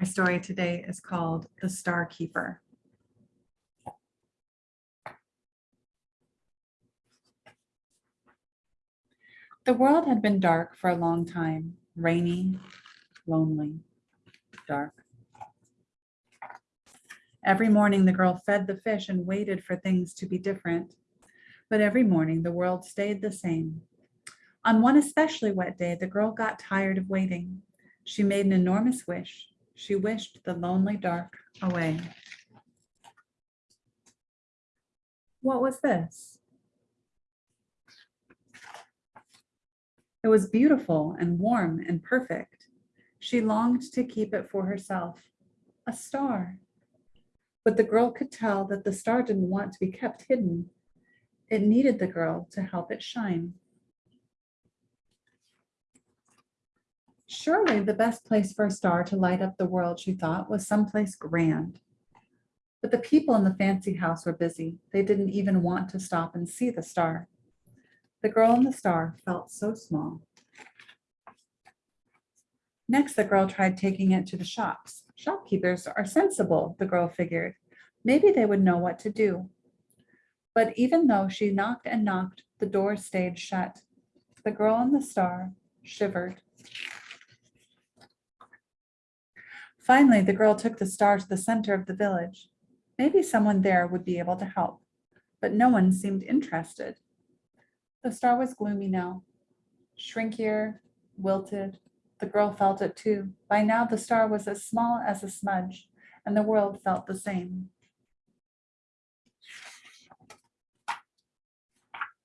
Our story today is called The Star Keeper. The world had been dark for a long time, rainy, lonely, dark. Every morning, the girl fed the fish and waited for things to be different. But every morning, the world stayed the same. On one especially wet day, the girl got tired of waiting. She made an enormous wish. She wished the lonely dark away. What was this? It was beautiful and warm and perfect. She longed to keep it for herself, a star. But the girl could tell that the star didn't want to be kept hidden. It needed the girl to help it shine. Surely the best place for a star to light up the world, she thought, was someplace grand. But the people in the fancy house were busy. They didn't even want to stop and see the star. The girl and the star felt so small. Next, the girl tried taking it to the shops. Shopkeepers are sensible, the girl figured. Maybe they would know what to do. But even though she knocked and knocked, the door stayed shut. The girl and the star shivered. Finally, the girl took the star to the center of the village. Maybe someone there would be able to help, but no one seemed interested. The star was gloomy now, shrinkier, wilted. The girl felt it too. By now, the star was as small as a smudge, and the world felt the same.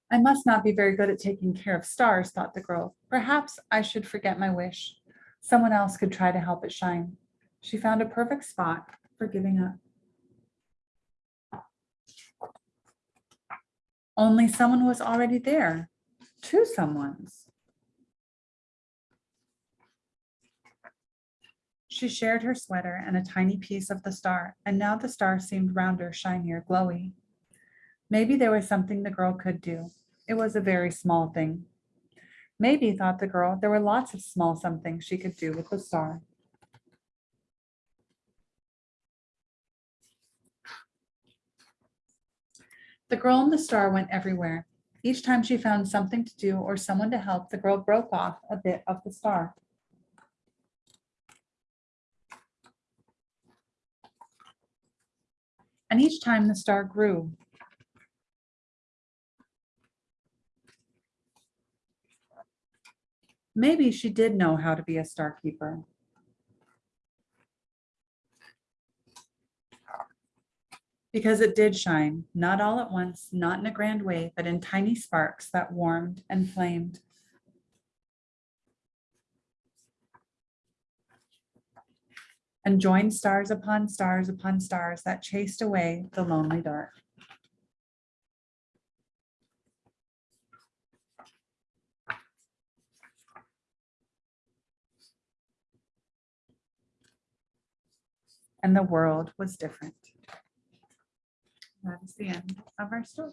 I must not be very good at taking care of stars, thought the girl. Perhaps I should forget my wish. Someone else could try to help it shine. She found a perfect spot for giving up. Only someone was already there. Two someones. She shared her sweater and a tiny piece of the star, and now the star seemed rounder, shinier, glowy. Maybe there was something the girl could do. It was a very small thing. Maybe, thought the girl, there were lots of small somethings she could do with the star. The girl and the star went everywhere. Each time she found something to do or someone to help, the girl broke off a bit of the star. And each time the star grew. Maybe she did know how to be a star keeper. Because it did shine, not all at once, not in a grand way, but in tiny sparks that warmed and flamed. And joined stars upon stars upon stars that chased away the lonely dark. And the world was different. That is the end of our story.